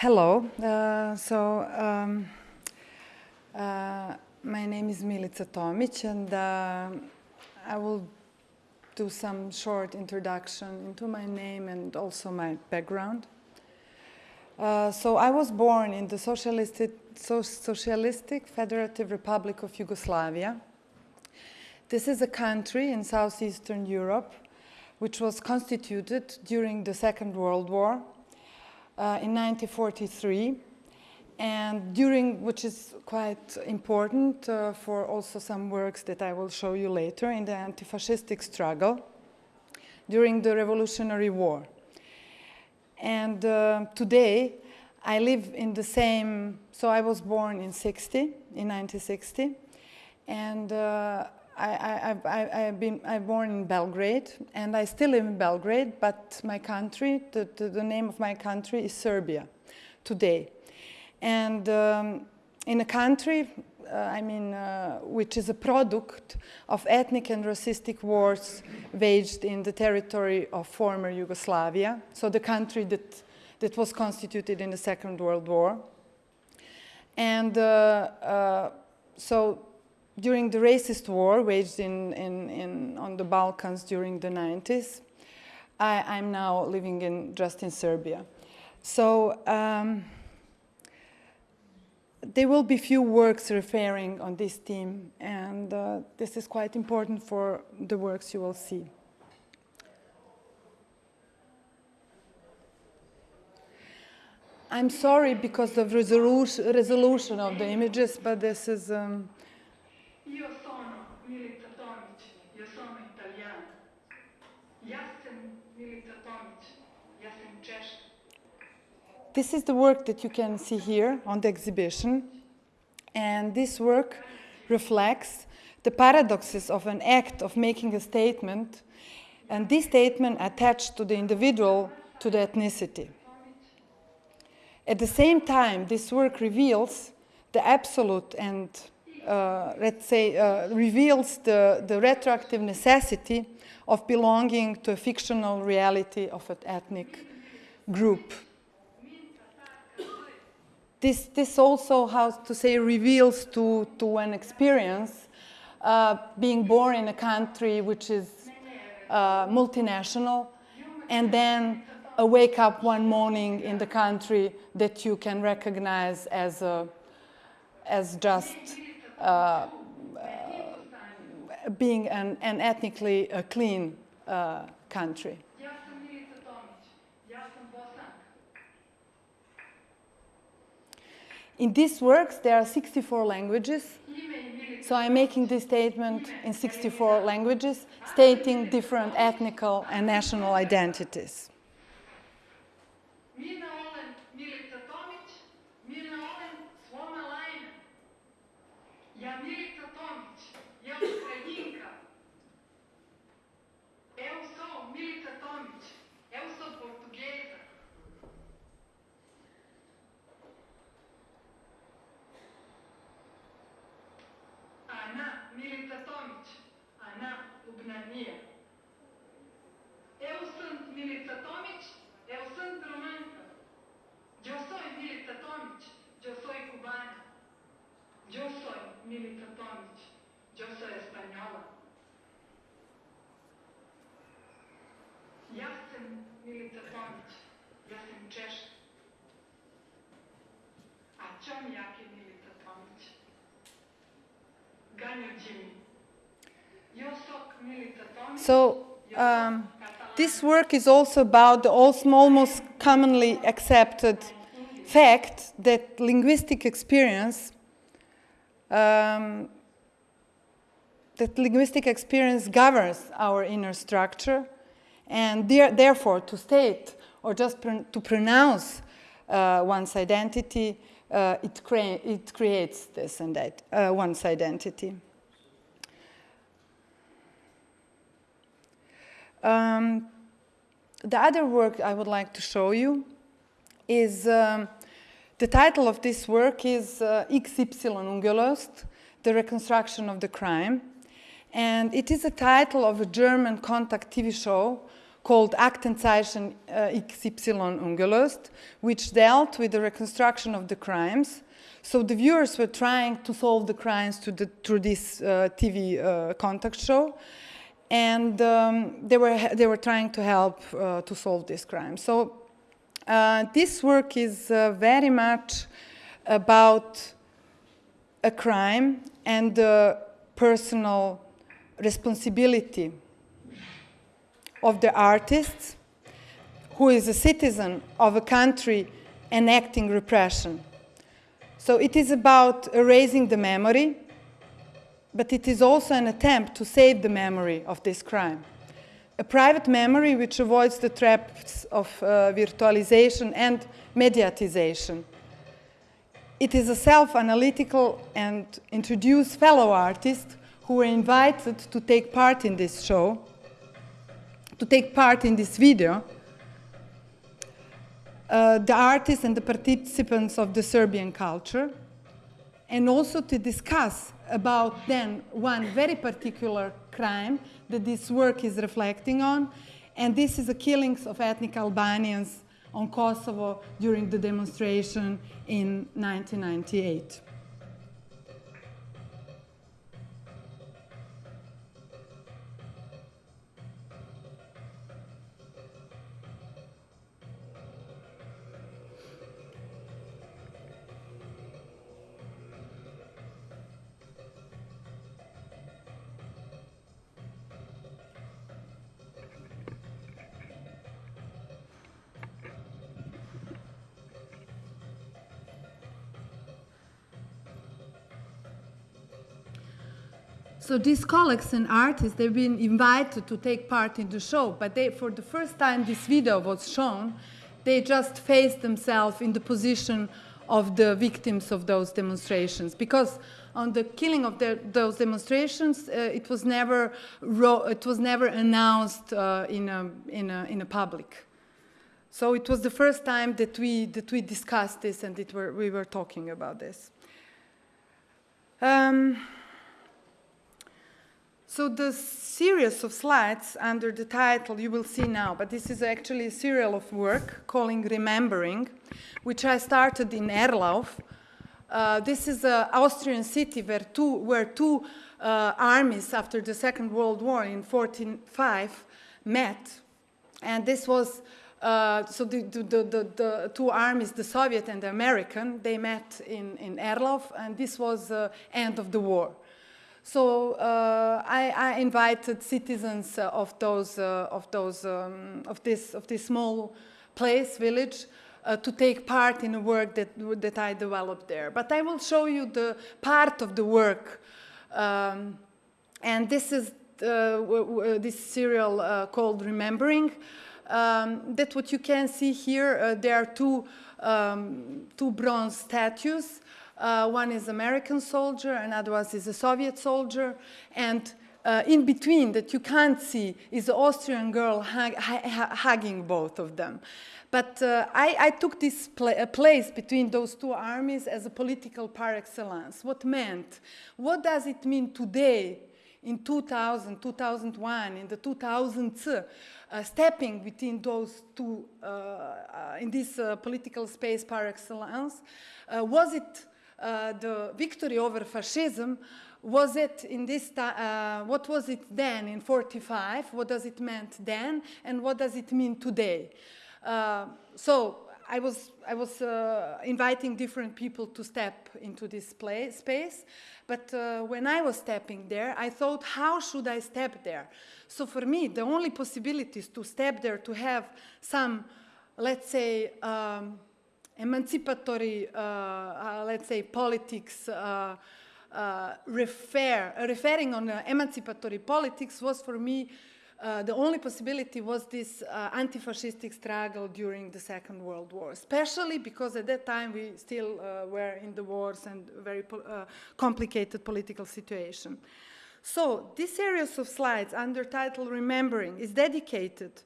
Hello. Uh, so um, uh, my name is Milica Tomic, and uh, I will do some short introduction into my name and also my background. Uh, so I was born in the Socialistic, so Socialistic Federative Republic of Yugoslavia. This is a country in southeastern Europe which was constituted during the Second World War uh, in 1943 and during, which is quite important uh, for also some works that I will show you later in the anti-fascistic struggle during the Revolutionary War. And uh, today, I live in the same, so I was born in 60, in 1960, and uh, I, I, I, have been, I'm born in Belgrade, and I still live in Belgrade, but my country, the, the, the name of my country is Serbia today. And um, in a country, uh, I mean, uh, which is a product of ethnic and racistic wars waged in the territory of former Yugoslavia, so the country that, that was constituted in the Second World War. And uh, uh so during the racist war waged in, in, in, on the Balkans during the 90s, I, am now living in, just in Serbia. So um, there will be few works referring on this theme, and uh, this is quite important for the works you will see. I'm sorry because of resolution, resolution of the images, but this is um, Io sono Milica Tomic, io sono italiana. Ja sam Milica Tomic, ja sam Češka. This is the work that you can see here on the exhibition. And this work reflects the paradoxes of an act of making a statement and this statement attached to the individual to the ethnicity. At the same time, this work reveals the absolute and uh, let's say, uh, reveals the, the retroactive necessity of belonging to a fictional reality of an ethnic group. This, this also, how to say, reveals to, to an experience uh, being born in a country which is uh, multinational and then wake up one morning in the country that you can recognize as, a, as just uh, being an, an ethnically uh, clean uh, country. In these works, there are 64 languages. So I'm making this statement in 64 languages, stating different ethnical and national identities. Milica Tomić, yo soy española. Ja sam Milica Tomić, ja sam Češka. A čom jaki Milica Tomić? Ganjo Jimmy. So, um, this work is also about the almost commonly accepted fact that linguistic experience um, that linguistic experience governs our inner structure and there, therefore to state or just pr to pronounce uh, one's identity, uh, it, crea it, creates this and that, uh, one's identity. Um, the other work I would like to show you is um, the title of this work is uh, XY Ungelöst, The Reconstruction of the Crime. And it is a title of a German contact TV show called Aktenzeichen uh, XY ungelöst, which dealt with the reconstruction of the crimes. So the viewers were trying to solve the crimes the, through this uh, TV uh, contact show, and um, they, were, they were trying to help uh, to solve this crime. So uh, this work is uh, very much about a crime and the personal responsibility of the artist who is a citizen of a country enacting repression. So it is about erasing the memory, but it is also an attempt to save the memory of this crime. A private memory which avoids the traps of uh, virtualization and mediatization. It is a self-analytical and introduce fellow artists who were invited to take part in this show, to take part in this video, uh, the artists and the participants of the Serbian culture, and also to discuss about then one very particular crime that this work is reflecting on, and this is the killings of ethnic Albanians on Kosovo during the demonstration in 1998. So these colleagues and artists, they've been invited to take part in the show, but they, for the first time this video was shown, they just faced themselves in the position of the victims of those demonstrations. Because on the killing of those demonstrations, uh, it, was never it was never announced uh, in, a, in, a, in a public. So it was the first time that we, that we discussed this and were, we were talking about this. Um, so the series of slides under the title you will see now, but this is actually a serial of work calling Remembering, which I started in Erlauf. Uh, this is an Austrian city where two, where two uh, armies after the Second World War in 1945 met. And this was, uh, so the, the, the, the, two armies, the Soviet and the American, they met in, in Erlauf, and this was the end of the war. So uh, I, I, invited citizens uh, of those uh, of those um, of this of this small place village uh, to take part in the work that that I developed there. But I will show you the part of the work, um, and this is uh, this serial uh, called Remembering. Um, that what you can see here. there are two um, two bronze statues. Uh, one is American soldier, another one is a Soviet soldier, and uh, in between that you can't see is the Austrian girl hug, hugging both of them. But uh, I, I, took this pla place between those two armies as a political par excellence. What meant? What does it mean today in 2000, 2001, in the 2000s, uh, stepping between those two, uh, uh, in this uh, political space par excellence? was it uh, the victory over fascism, was it in this uh, what was it then in 45? What does it meant then? And what does it mean today? Uh, so I was, I was uh, inviting different people to step into this play, space, but uh, when I was stepping there, I thought, how should I step there? So for me, the only possibility is to step there, to have some, let's say, um, emancipatory, uh, uh, let's say, politics uh, refer, referring on emancipatory politics was for me uh, the only possibility was this uh, anti-fascistic struggle during the Second World War, especially because at that time we still uh, were in the wars and very po complicated political situation. So this series of slides under title Remembering is dedicated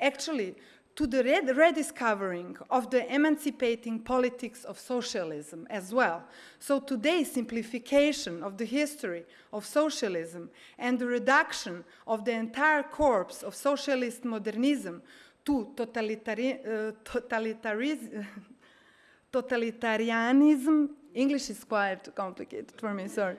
actually to the red- rediscovering of the emancipating politics of socialism as well. So today's simplification of the history of socialism and the reduction of the entire corpse of socialist modernism to totalitari- uh, totalitarianism, English is quite complicated for me, sorry,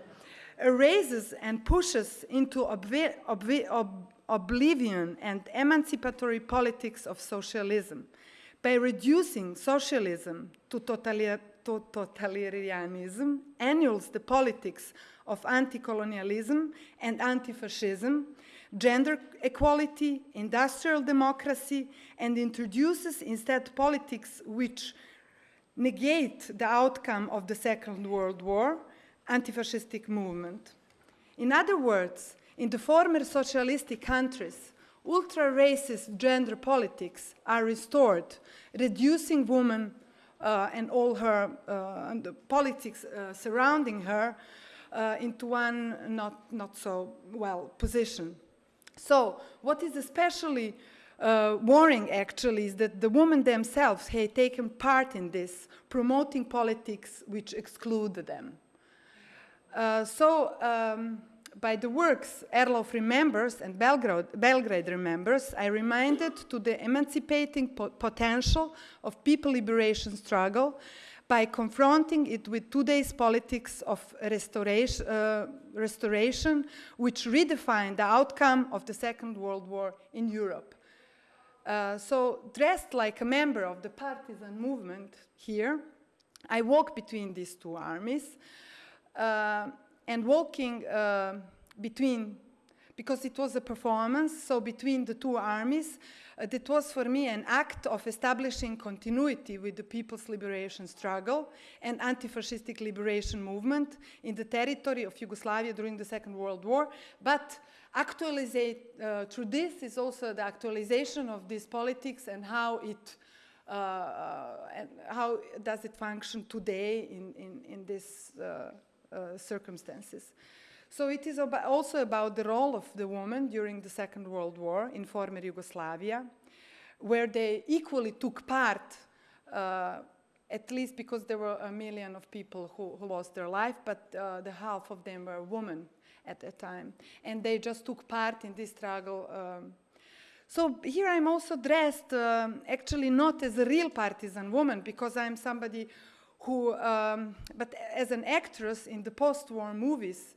erases and pushes into obvi- obvi- ob- oblivion and emancipatory politics of socialism by reducing socialism to, totali- to totalitarianism, annuls the politics of anti colonialism and anti fascism, gender equality, industrial democracy, and introduces instead politics which negate the outcome of the Second World War, anti-fascistic movement. In other words, in the former socialistic countries, ultra-racist gender politics are restored, reducing women uh, and all her uh, and the politics uh, surrounding her uh, into one not, not so well position. So, what is especially uh, worrying actually is that the women themselves had taken part in this, promoting politics which exclude them. Uh, so, um, by the works Erlauf remembers and Belgrade, Belgrade remembers, I reminded to the emancipating po- potential of people liberation struggle by confronting it with today's politics of restoration, uh, restoration, which redefined the outcome of the Second World War in Europe. Uh, so, dressed like a member of the partisan movement here, I walk between these two armies uh, and walking uh, between, because it was a performance, so between the two armies, uh, that was for me an act of establishing continuity with the people's liberation struggle and anti fascistic liberation movement in the territory of Yugoslavia during the Second World War. But actualizate uh, through this is also the actualization of this politics and how it uh, and how does it function today in, in, in uh, uh, circumstances. So it is about also about the role of the woman during the Second World War in former Yugoslavia, where they equally took part, uh, at least because there were a million of people who, who lost their life, but uh, the half of them were women at that time. And they just took part in this struggle. Um, so here I'm also dressed um, actually not as a real partisan woman because I'm somebody who, um, but as an actress in the post-war movies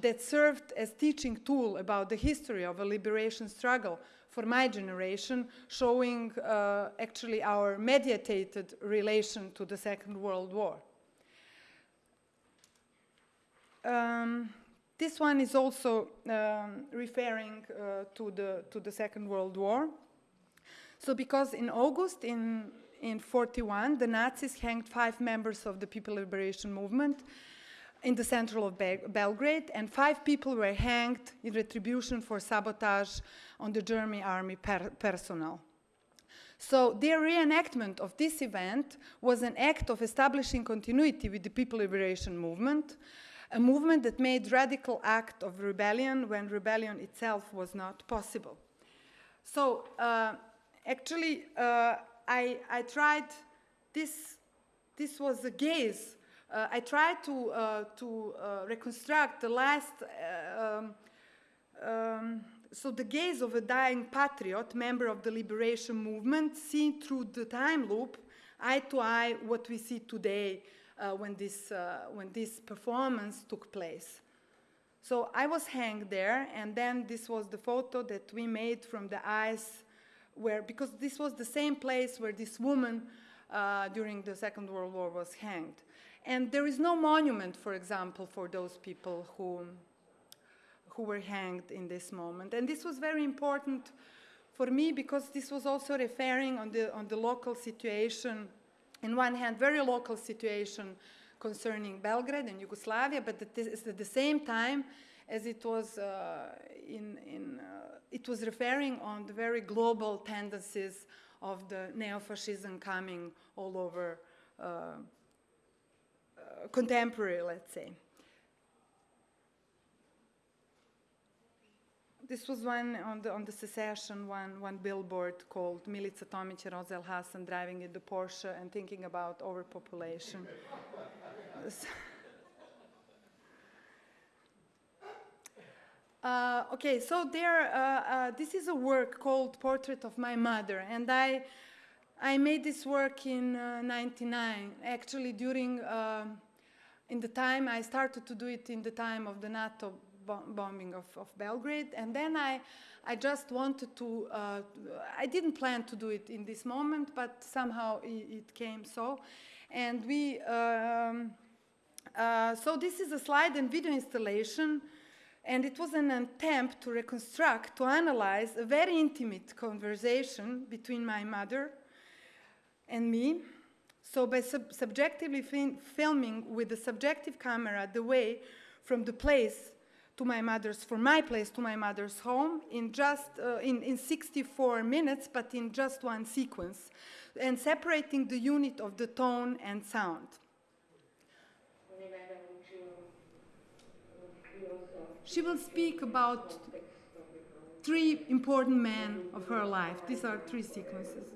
that served as teaching tool about the history of a liberation struggle for my generation, showing uh, actually our mediated relation to the Second World War. Um, this one is also um, referring uh, to, the, to the Second World War. So because in August in, in 41, the Nazis hanged five members of the People Liberation Movement in the center of Be Belgrade, and five people were hanged in retribution for sabotage on the German army per personnel. So their reenactment of this event was an act of establishing continuity with the People Liberation Movement, a movement that made radical act of rebellion when rebellion itself was not possible. So uh, actually, uh, I, I, tried this. This was a gaze. Uh, I tried to uh, to uh, reconstruct the last. Uh, um, um, so the gaze of a dying patriot, member of the liberation movement, seen through the time loop, eye to eye, what we see today uh, when, this, when this performance took place. So I was hanged there, and then this was the photo that we made from the eyes, where because this was the same place where this woman uh, during the Second World War was hanged. And there is no monument, for example, for those people who, who were hanged in this moment. And this was very important for me because this was also referring on the, on the local situation in one hand, very local situation concerning Belgrade and Yugoslavia, but at, at the same time, as it was uh, in, in uh, it was referring on the very global tendencies of the neo-fascism coming all over uh, contemporary, let's say. this was one on the, on the secession, one, one billboard called Milica Tomić and Roza El-Hassan driving in the Porsche and thinking about overpopulation. Uh, okay, so there, uh, uh, this is a work called Portrait of My Mother, and I, I made this work in '99, actually during, um, in the time, I started to do it in the time of the NATO bombing of, of, Belgrade, and then I, I just wanted to, uh, I didn't plan to do it in this moment, but somehow it, it came so, and we, um, uh, so this is a slide and video installation and it was an attempt to reconstruct, to analyze a very intimate conversation between my mother and me. So by sub subjectively filming with the subjective camera the way from the place to my mother's, from my place to my mother's home in just, uh, in, in 64 minutes, but in just one sequence, and separating the unit of the tone and sound. She will speak about three important men of her life. These are three sequences.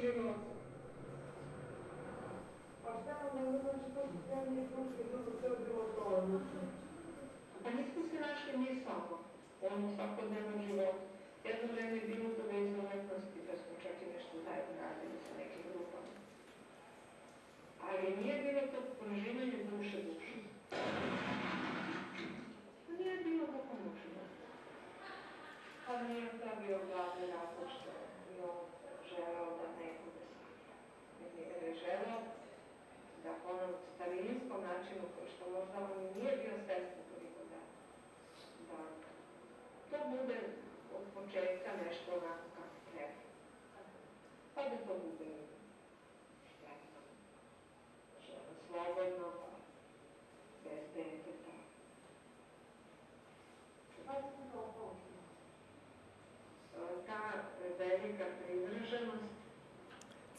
U životu. A šta onda ono znači to su spremni sluške, to su sve bilo to odlučno? Pa nismo se našli mi samo, ono svakodnevnom životu. Jedno vreme je bilo to već umetnosti, pa smo čak i nešto zajedno radili sa nekim grupama. Ali nije bilo to proživanje duše duše.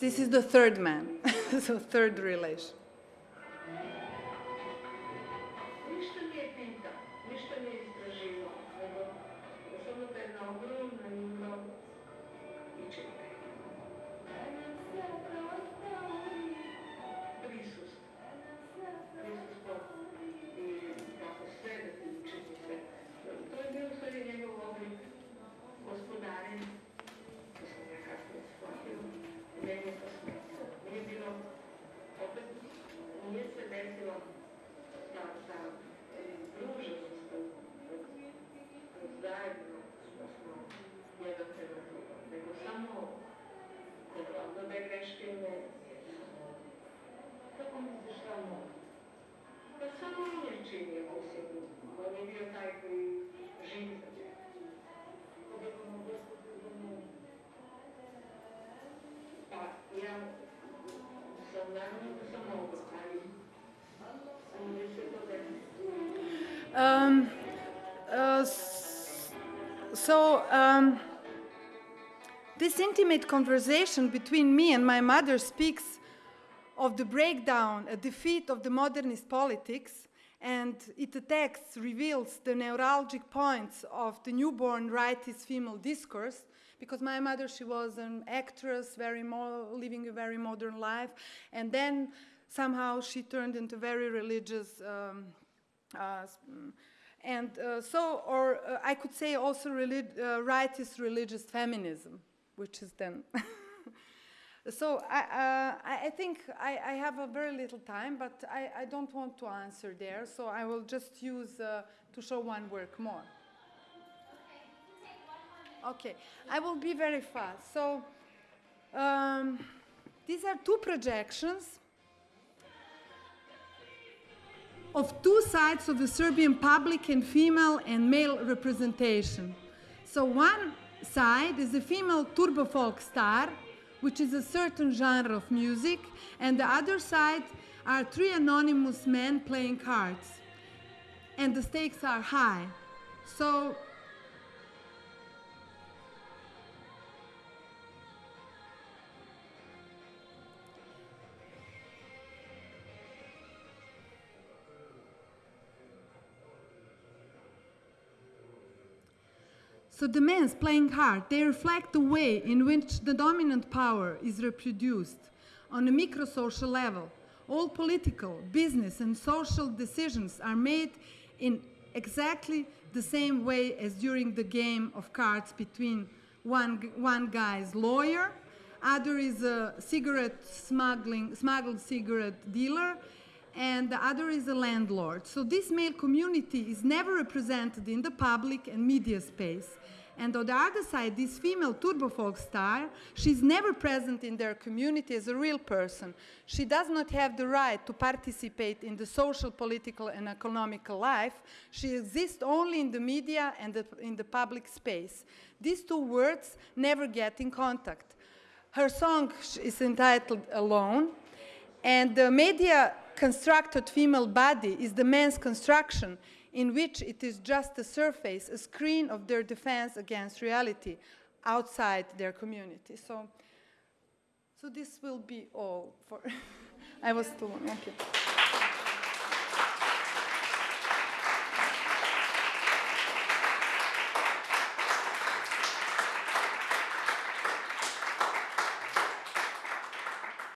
This is the third man, so third relation. This intimate conversation between me and my mother speaks of the breakdown, a defeat of the modernist politics, and it attacks, reveals the neuralgic points of the newborn rightist female discourse, because my mother, she was an actress, very living a very modern life, and then somehow she turned into very religious, um, uh, and uh, so, or uh, I could say also relig uh, rightist religious feminism, which is then So I, uh, I think I, I, have a very little time, but I, I, don't want to answer there, so I will just use uh, to show one work more. Okay, I will be very fast. So um, these are two projections of two sides of the Serbian public and female and male representation. So one side is a female turbo folk star, which is a certain genre of music, and the other side are three anonymous men playing cards. And the stakes are high. So So the men's playing hard, they reflect the way in which the dominant power is reproduced on a microsocial level. All political, business, and social decisions are made in exactly the same way as during the game of cards between one, one guy's lawyer, other is a cigarette smuggling, smuggled cigarette dealer, and the other is a landlord. So this male community is never represented in the public and media space. And on the other side, this female turbo folk star, she's never present in their community as a real person. She does not have the right to participate in the social, political, and economical life. She exists only in the media and the, in the public space. These two words never get in contact. Her song is entitled Alone, and the media constructed female body is the man's construction, in which it is just a surface, a screen of their defense against reality outside their community. So, so this will be all for. I was too long. Okay.